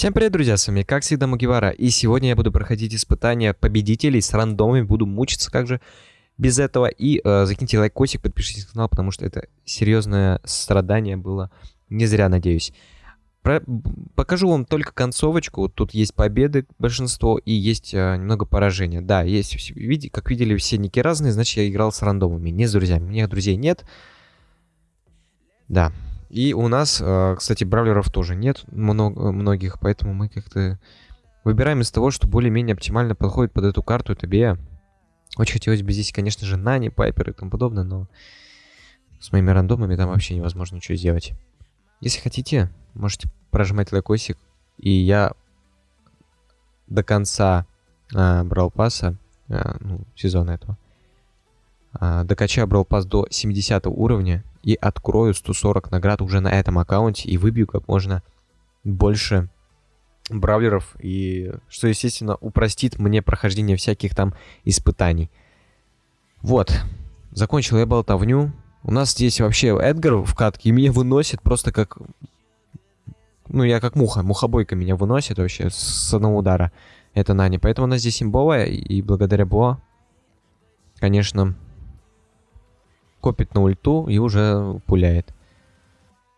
Всем привет, друзья, с вами как всегда Мугивара, и сегодня я буду проходить испытания победителей с рандомами, буду мучиться как же без этого, и э, закиньте лайкосик, подпишитесь на канал, потому что это серьезное страдание было, не зря, надеюсь. Про... Покажу вам только концовочку, тут есть победы большинство и есть э, немного поражения. Да, есть, види... как видели, все ники разные, значит я играл с рандомами, не с друзьями, у меня друзей нет. Да, и у нас, э, кстати, бравлеров тоже нет много, многих, поэтому мы как-то выбираем из того, что более-менее оптимально подходит под эту карту. Это Бея. Очень хотелось бы здесь, конечно же, Нани, Пайпер и тому подобное, но с моими рандомами там вообще невозможно ничего сделать. Если хотите, можете прожимать лайкосик, и я до конца э, брал паса, э, ну, сезона этого, э, докачаю брал пас до 70 уровня, и открою 140 наград уже на этом аккаунте и выбью как можно больше бравлеров, и что, естественно, упростит мне прохождение всяких там испытаний. Вот, закончил я болтовню. У нас здесь вообще Эдгар в катке, меня выносит просто как... Ну, я как муха, мухобойка меня выносит вообще с одного удара. Это Нани. Поэтому она здесь имбовая, и благодаря Бо, конечно, копит на ульту и уже пуляет.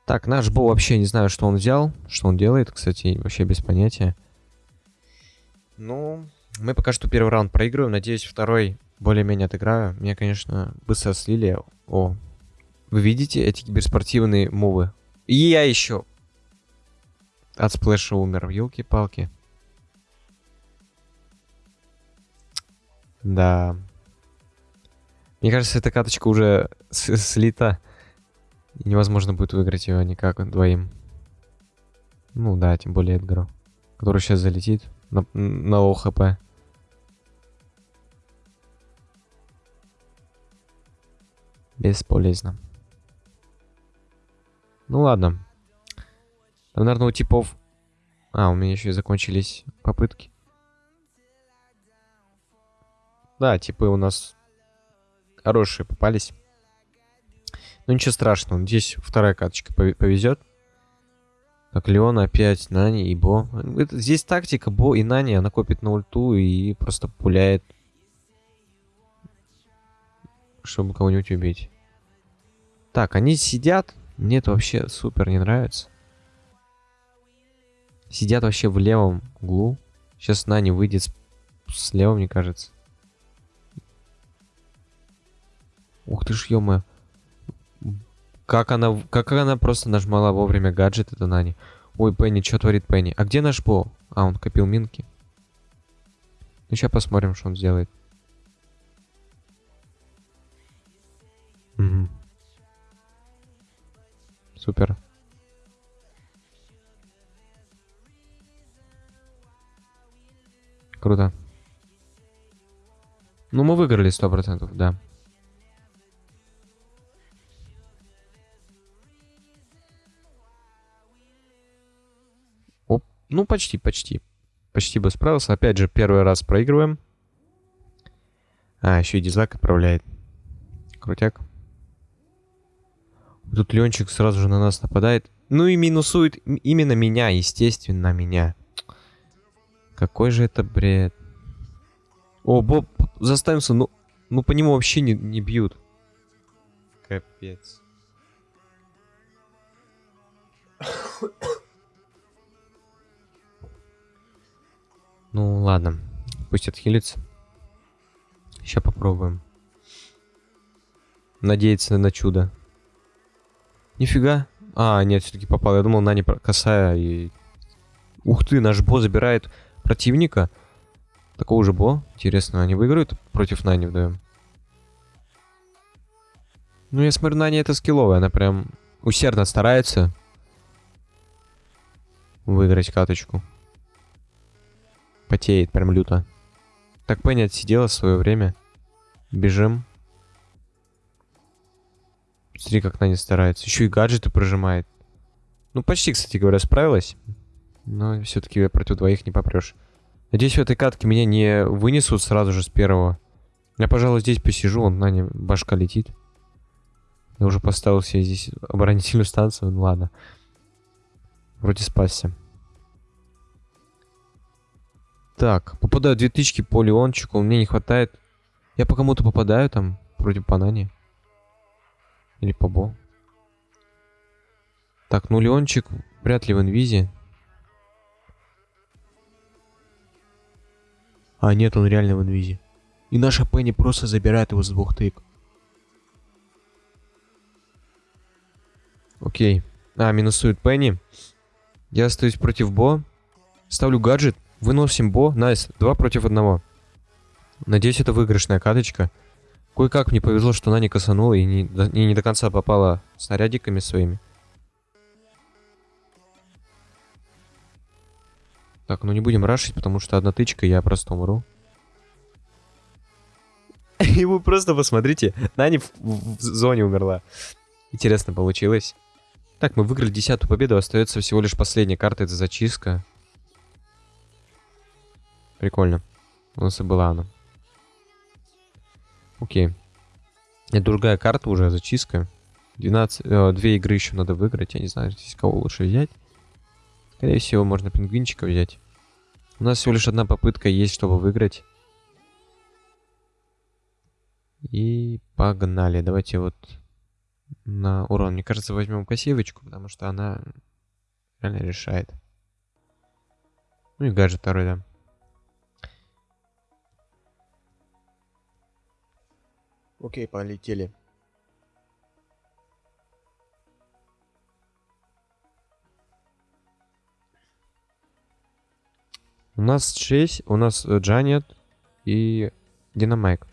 Так, наш Бо вообще не знаю, что он взял, что он делает, кстати, вообще без понятия. Ну, мы пока что первый раунд проигрываем, надеюсь, второй более-менее отыграю. Меня, конечно, быстро слили. О, вы видите эти киберспортивные мувы? И я еще от сплэша умер, елки-палки. Да, мне кажется, эта каточка уже слита. Невозможно будет выиграть ее никак двоим. Ну да, тем более Эдгару. Который сейчас залетит на, на ОХП. Бесполезно. Ну ладно. Там, наверное, у типов... А, у меня еще и закончились попытки. Да, типы у нас хорошие попались. Ну ничего страшного, здесь вторая каточка повезет. Так, Леон опять, Нани и Бо. Это, здесь тактика Бо и Нани, она копит на ульту и просто пуляет. Чтобы кого-нибудь убить. Так, они сидят. Мне это вообще супер не нравится. Сидят вообще в левом углу. Сейчас Нани выйдет слева, мне кажется. Ух ты ж, ё Как она, как она просто нажмала вовремя гаджет, это Нани. Ой, Пенни, что творит Пенни? А где наш Бо? А, он копил минки. Ну, сейчас посмотрим, что он сделает. Угу. Супер. Круто. Ну, мы выиграли сто процентов, да. Ну, почти, почти. Почти бы справился. Опять же, первый раз проигрываем. А, еще и дизлайк отправляет. Крутяк. Тут Ленчик сразу же на нас нападает. Ну и минусует именно меня, естественно, меня. Какой же это бред. О, Боб, заставимся, ну, ну по нему вообще не, не бьют. Капец. Ну, ладно. Пусть отхилится. Сейчас попробуем. Надеяться на чудо. Нифига. А, нет, все-таки попал. Я думал, на не косая и... Ух ты, наш Бо забирает противника. Такого же Бо. Интересно, они выиграют против Нани вдвоем? Ну, я смотрю, Нани это скилловая. Она прям усердно старается выиграть каточку потеет прям люто. Так Пенни отсидела свое время. Бежим. Смотри, как она не старается. Еще и гаджеты прожимает. Ну, почти, кстати говоря, справилась. Но все-таки против двоих не попрешь. Надеюсь, в этой катке меня не вынесут сразу же с первого. Я, пожалуй, здесь посижу, он на нем башка летит. Я уже поставил себе здесь оборонительную станцию, ну ладно. Вроде спасся. Так, попадаю две тычки по Леончику, мне не хватает. Я по кому-то попадаю там, против Панани. Или по Бо. Так, ну Леончик вряд ли в инвизе. А, нет, он реально в инвизе. И наша Пенни просто забирает его с двух тык. Окей. А, минусует Пенни. Я остаюсь против Бо. Ставлю гаджет. Выносим Бо. Nice. Два против одного. Надеюсь, это выигрышная каточка. Кое-как мне повезло, что она не косанула и не, и не до конца попала снарядиками своими. Так, ну не будем рашить, потому что одна тычка, я просто умру. И вы просто посмотрите, Нани в, в, в зоне умерла. Интересно получилось. Так, мы выиграли десятую победу, остается всего лишь последняя карта, это зачистка. Прикольно. У нас и была она. Окей. Это другая карта уже, зачистка. 12, э, две игры еще надо выиграть, я не знаю, здесь кого лучше взять. Скорее всего, можно пингвинчика взять. У нас всего лишь одна попытка есть, чтобы выиграть. И погнали. Давайте вот на урон. Мне кажется, возьмем кассивочку, потому что она реально решает. Ну и гаджет второй, да. Окей, полетели. У нас 6, у нас э, Джанет и Динамайк.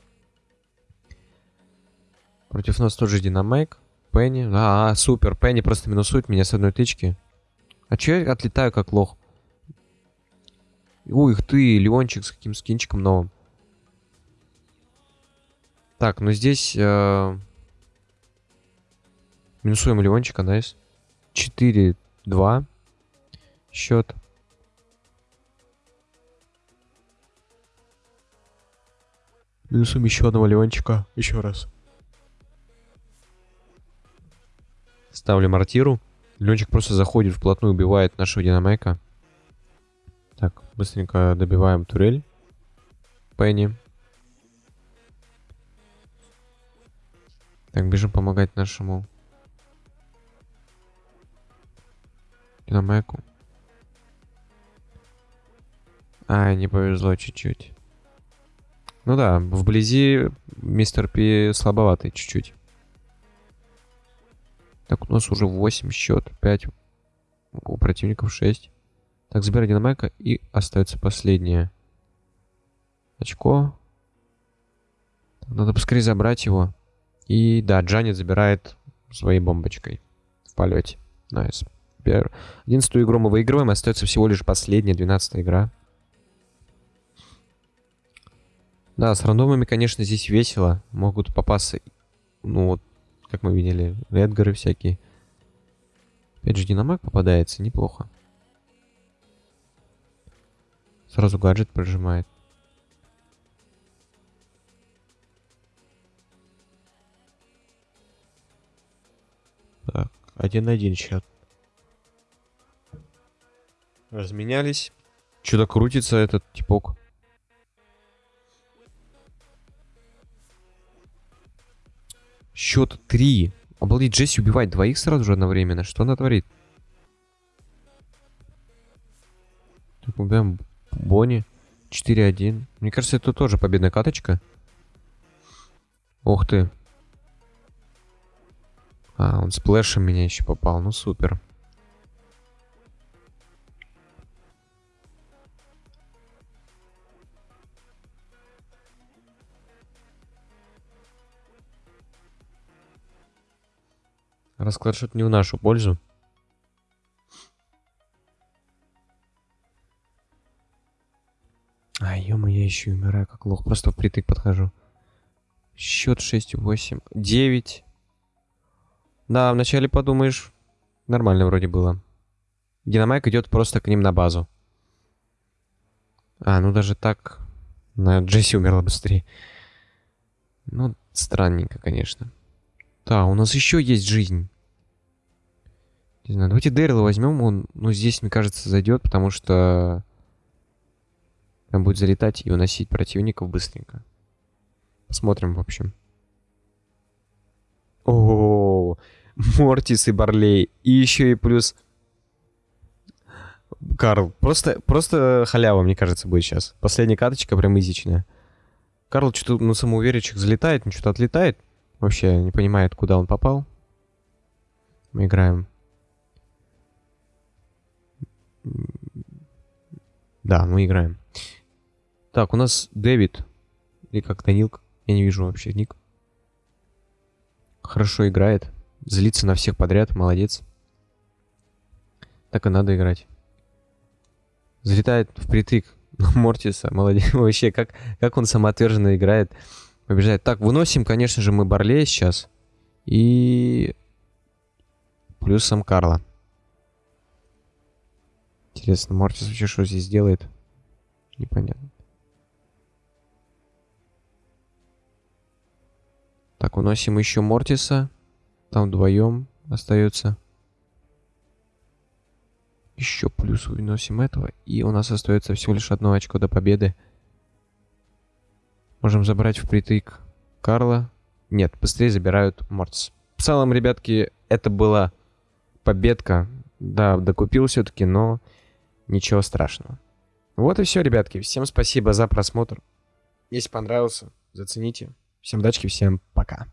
Против нас тоже Динамайк. Пенни. А, а, супер. Пенни просто минусует меня с одной тычки. А че я отлетаю как лох? Ух ты, Леончик с каким скинчиком новым. Так, ну здесь... Э... Минусуем Леончика, найс. 4-2. Счет. Минусуем еще одного Леончика. Еще раз. Ставлю мортиру. Ленчик просто заходит вплотную, убивает нашего динамайка. Так, быстренько добиваем турель. Пенни. Так, бежим помогать нашему динамайку. А, не повезло чуть-чуть. Ну да, вблизи мистер Пи слабоватый чуть-чуть. Так, у нас уже 8 счет, 5 у противников 6. Так, забирай динамайка и остается последнее очко. Надо поскорее забрать его. И да, Джанет забирает своей бомбочкой в полете. Nice. Nice. 11 игру мы выигрываем, остается всего лишь последняя, 12 игра. Да, с рандомами, конечно, здесь весело. Могут попасться, ну вот, как мы видели, Эдгары всякие. Опять же, Динамайк попадается, неплохо. Сразу гаджет прожимает. Один-один счет. Разменялись. Что-то крутится этот типок. Счет 3. Обалдеть, Джесси убивает двоих сразу же одновременно. Что она творит? Так, убиваем Бонни. 4-1. Мне кажется, это тоже победная каточка. Ух ты. А, он сплэшем меня еще попал. Ну, супер. Расклад что-то не в нашу пользу. А, ё я еще умираю как лох. Просто впритык подхожу. Счет 6, 8, 9. Да, вначале подумаешь, нормально вроде было. Динамайк идет просто к ним на базу. А, ну даже так... На Джесси умерла быстрее. Ну, странненько, конечно. Да, у нас еще есть жизнь. Не знаю, давайте Дэрила возьмем. Он, ну, здесь, мне кажется, зайдет, потому что... Прям будет залетать и уносить противников быстренько. Посмотрим, в общем. О, Мортис и Барлей. И еще и плюс... Карл. Просто, просто халява, мне кажется, будет сейчас. Последняя карточка прям изичная. Карл что-то на самоуверенчик залетает, ну что-то отлетает. Вообще не понимает, куда он попал. Мы играем. Да, мы играем. Так, у нас Дэвид. Или как Данил. Я не вижу вообще ник. Хорошо играет. Злится на всех подряд. Молодец. Так и надо играть. Залетает впритык Мортиса. Молодец. Вообще, как, как он самоотверженно играет. Побеждает. Так, выносим, конечно же, мы Барлея сейчас. И... Плюсом Карла. Интересно, Мортис вообще что здесь делает? Непонятно. Так, уносим еще Мортиса. Там вдвоем остается. Еще плюс выносим этого. И у нас остается всего лишь одно очко до победы. Можем забрать впритык Карла. Нет, быстрее забирают Мортис. В целом, ребятки, это была победка. Да, докупил все-таки, но ничего страшного. Вот и все, ребятки. Всем спасибо за просмотр. Если понравился, зацените. Всем удачи, всем пока.